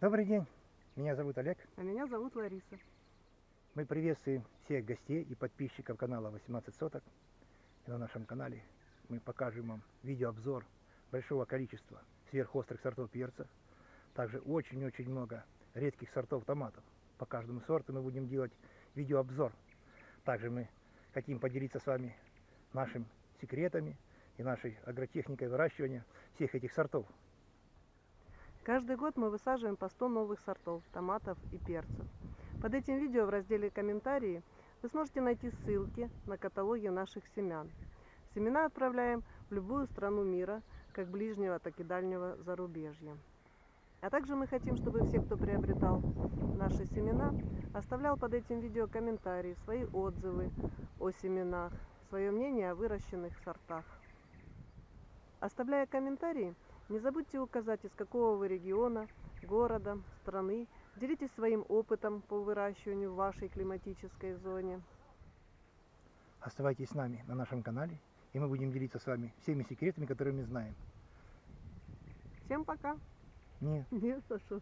Добрый день, меня зовут Олег. А меня зовут Лариса. Мы приветствуем всех гостей и подписчиков канала 18 соток. И на нашем канале мы покажем вам видеообзор большого количества сверхострых сортов перца. Также очень-очень много редких сортов томатов. По каждому сорту мы будем делать видеообзор. Также мы хотим поделиться с вами нашими секретами и нашей агротехникой выращивания всех этих сортов. Каждый год мы высаживаем по 100 новых сортов томатов и перцев. Под этим видео в разделе «Комментарии» вы сможете найти ссылки на каталоги наших семян. Семена отправляем в любую страну мира, как ближнего, так и дальнего зарубежья. А также мы хотим, чтобы все, кто приобретал наши семена, оставлял под этим видео комментарии, свои отзывы о семенах, свое мнение о выращенных сортах. Оставляя комментарии, не забудьте указать, из какого вы региона, города, страны. Делитесь своим опытом по выращиванию в вашей климатической зоне. Оставайтесь с нами на нашем канале, и мы будем делиться с вами всеми секретами, которые мы знаем. Всем пока! Нет. Нет, что?